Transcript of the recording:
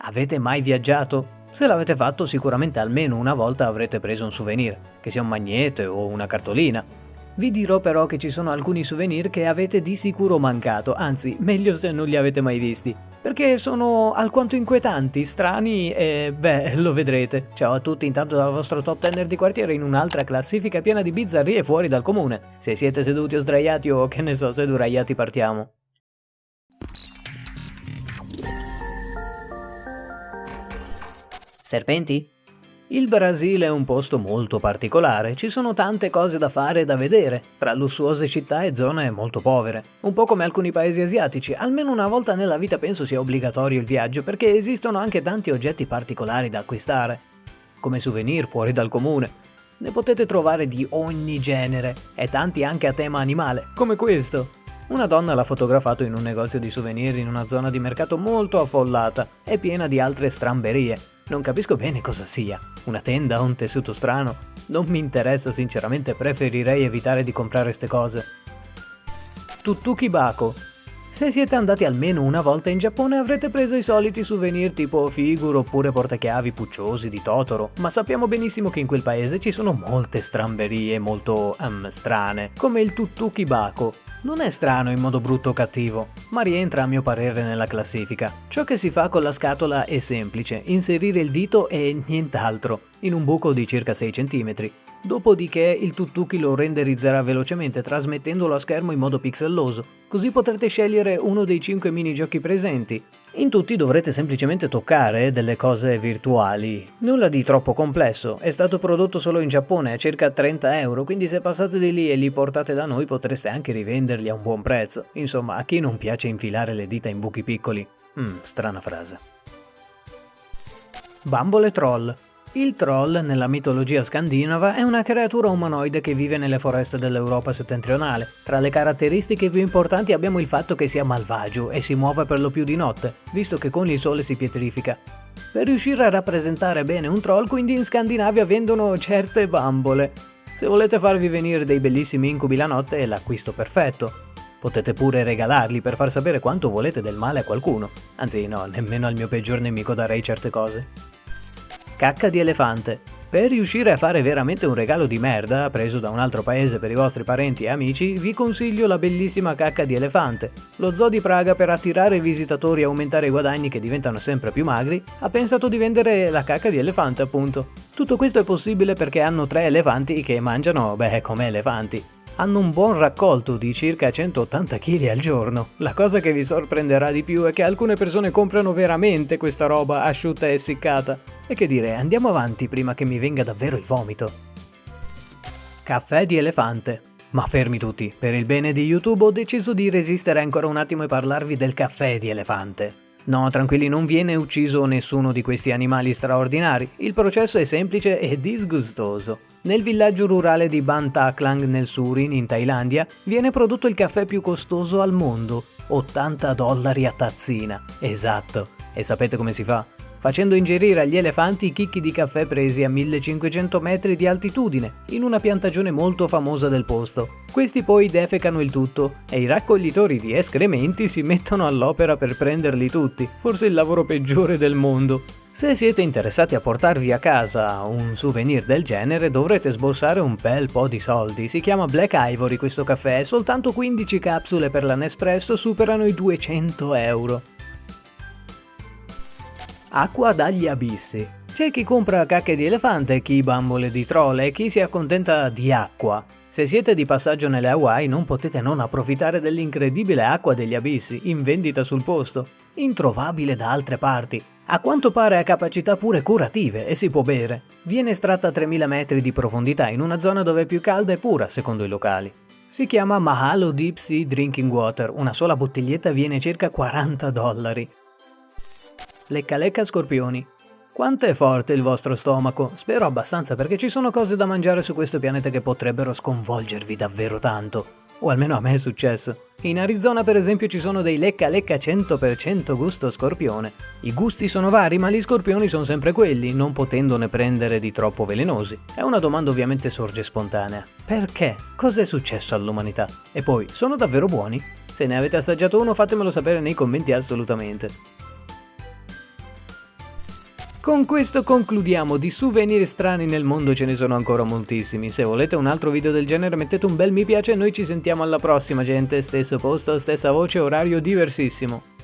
Avete mai viaggiato? Se l'avete fatto sicuramente almeno una volta avrete preso un souvenir, che sia un magnete o una cartolina. Vi dirò però che ci sono alcuni souvenir che avete di sicuro mancato, anzi meglio se non li avete mai visti, perché sono alquanto inquietanti, strani e beh, lo vedrete. Ciao a tutti intanto dal vostro top tenner di quartiere in un'altra classifica piena di bizzarrie fuori dal comune. Se siete seduti o sdraiati o che ne so, seduraiati partiamo. Serpenti? Il Brasile è un posto molto particolare, ci sono tante cose da fare e da vedere, tra lussuose città e zone molto povere. Un po' come alcuni paesi asiatici, almeno una volta nella vita penso sia obbligatorio il viaggio perché esistono anche tanti oggetti particolari da acquistare, come souvenir fuori dal comune. Ne potete trovare di ogni genere e tanti anche a tema animale, come questo. Una donna l'ha fotografato in un negozio di souvenir in una zona di mercato molto affollata e piena di altre stramberie. Non capisco bene cosa sia. Una tenda o un tessuto strano? Non mi interessa sinceramente, preferirei evitare di comprare ste cose. Tuttuki Bako. Se siete andati almeno una volta in Giappone avrete preso i soliti souvenir tipo figure oppure portachiavi pucciosi di Totoro, ma sappiamo benissimo che in quel paese ci sono molte stramberie molto um, strane, come il Tuttuki Bako, non è strano in modo brutto o cattivo, ma rientra a mio parere nella classifica. Ciò che si fa con la scatola è semplice, inserire il dito e nient'altro, in un buco di circa 6 cm. Dopodiché il tuttuki lo renderizzerà velocemente trasmettendolo a schermo in modo pixelloso, così potrete scegliere uno dei 5 minigiochi presenti. In tutti dovrete semplicemente toccare delle cose virtuali. Nulla di troppo complesso, è stato prodotto solo in Giappone a circa 30 euro, quindi se passate di lì e li portate da noi potreste anche rivenderli a un buon prezzo. Insomma, a chi non piace infilare le dita in buchi piccoli? Hmm, strana frase. Bambole Troll il troll, nella mitologia scandinava, è una creatura umanoide che vive nelle foreste dell'Europa settentrionale. Tra le caratteristiche più importanti abbiamo il fatto che sia malvagio e si muove per lo più di notte, visto che con il sole si pietrifica. Per riuscire a rappresentare bene un troll, quindi in Scandinavia vendono certe bambole. Se volete farvi venire dei bellissimi incubi la notte è l'acquisto perfetto. Potete pure regalarli per far sapere quanto volete del male a qualcuno. Anzi no, nemmeno al mio peggior nemico darei certe cose. Cacca di elefante. Per riuscire a fare veramente un regalo di merda, preso da un altro paese per i vostri parenti e amici, vi consiglio la bellissima cacca di elefante. Lo zoo di Praga, per attirare visitatori e aumentare i guadagni che diventano sempre più magri, ha pensato di vendere la cacca di elefante, appunto. Tutto questo è possibile perché hanno tre elefanti che mangiano, beh, come elefanti hanno un buon raccolto di circa 180 kg al giorno. La cosa che vi sorprenderà di più è che alcune persone comprano veramente questa roba asciutta e essiccata. E che dire, andiamo avanti prima che mi venga davvero il vomito. Caffè di elefante. Ma fermi tutti, per il bene di YouTube ho deciso di resistere ancora un attimo e parlarvi del caffè di elefante. No, tranquilli, non viene ucciso nessuno di questi animali straordinari. Il processo è semplice e disgustoso. Nel villaggio rurale di Ban Taklang nel Surin, in Thailandia, viene prodotto il caffè più costoso al mondo, 80 dollari a tazzina. Esatto. E sapete come si fa? Facendo ingerire agli elefanti i chicchi di caffè presi a 1500 metri di altitudine, in una piantagione molto famosa del posto. Questi poi defecano il tutto e i raccoglitori di escrementi si mettono all'opera per prenderli tutti, forse il lavoro peggiore del mondo. Se siete interessati a portarvi a casa un souvenir del genere dovrete sborsare un bel po' di soldi. Si chiama Black Ivory questo caffè e soltanto 15 capsule per la Nespresso superano i 200 euro. Acqua dagli abissi. C'è chi compra cacche di elefante, chi bambole di troll e chi si accontenta di acqua. Se siete di passaggio nelle Hawaii non potete non approfittare dell'incredibile acqua degli abissi, in vendita sul posto, introvabile da altre parti. A quanto pare ha capacità pure curative e si può bere. Viene estratta a 3000 metri di profondità in una zona dove è più calda e pura, secondo i locali. Si chiama Mahalo Deep Sea Drinking Water, una sola bottiglietta viene circa 40 dollari. Lecca lecca scorpioni. Quanto è forte il vostro stomaco? Spero abbastanza perché ci sono cose da mangiare su questo pianeta che potrebbero sconvolgervi davvero tanto. O almeno a me è successo. In Arizona per esempio ci sono dei lecca lecca 100% gusto scorpione. I gusti sono vari ma gli scorpioni sono sempre quelli, non potendone prendere di troppo velenosi. È una domanda ovviamente sorge spontanea. Perché? Cos'è successo all'umanità? E poi, sono davvero buoni? Se ne avete assaggiato uno fatemelo sapere nei commenti assolutamente. Con questo concludiamo, di souvenir strani nel mondo ce ne sono ancora moltissimi. Se volete un altro video del genere mettete un bel mi piace e noi ci sentiamo alla prossima gente, stesso posto, stessa voce, orario diversissimo.